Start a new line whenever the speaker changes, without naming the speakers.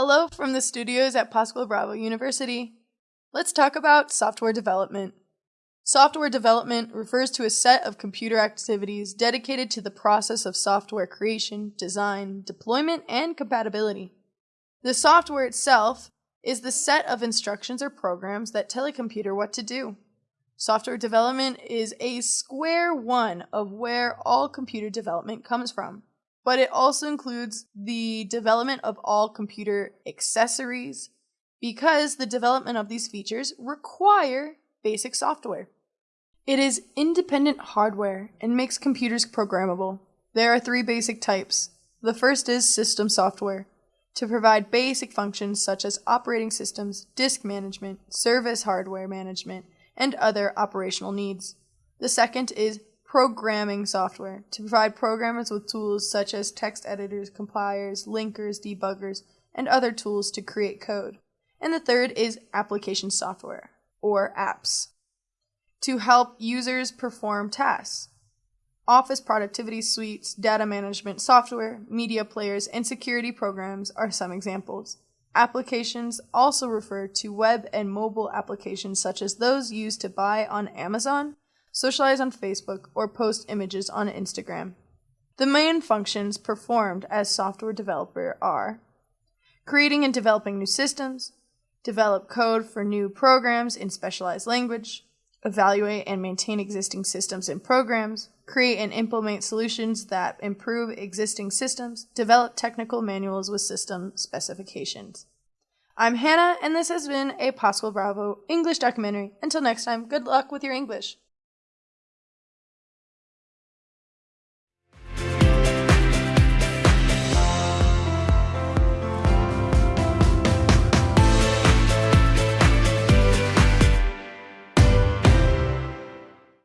Hello from the studios at Pascual Bravo University. Let's talk about software development. Software development refers to a set of computer activities dedicated to the process of software creation, design, deployment, and compatibility. The software itself is the set of instructions or programs that tell a computer what to do. Software development is a square one of where all computer development comes from, but it also includes the development of all computer accessories because the development of these features require basic software. It is independent hardware and makes computers programmable. There are three basic types. The first is system software to provide basic functions such as operating systems, disk management, service hardware management, and other operational needs. The second is programming software to provide programmers with tools such as text editors, compilers, linkers, debuggers, and other tools to create code. And the third is application software, or apps, to help users perform tasks. Office productivity suites, data management software, media players, and security programs are some examples. Applications also refer to web and mobile applications such as those used to buy on Amazon, socialize on Facebook, or post images on Instagram. The main functions performed as software developer are creating and developing new systems, develop code for new programs in specialized language, evaluate and maintain existing systems and programs, create and implement solutions that improve existing systems, develop technical manuals with system specifications. I'm Hannah, and this has been a Pascual Bravo English documentary. Until next time, good luck with your English.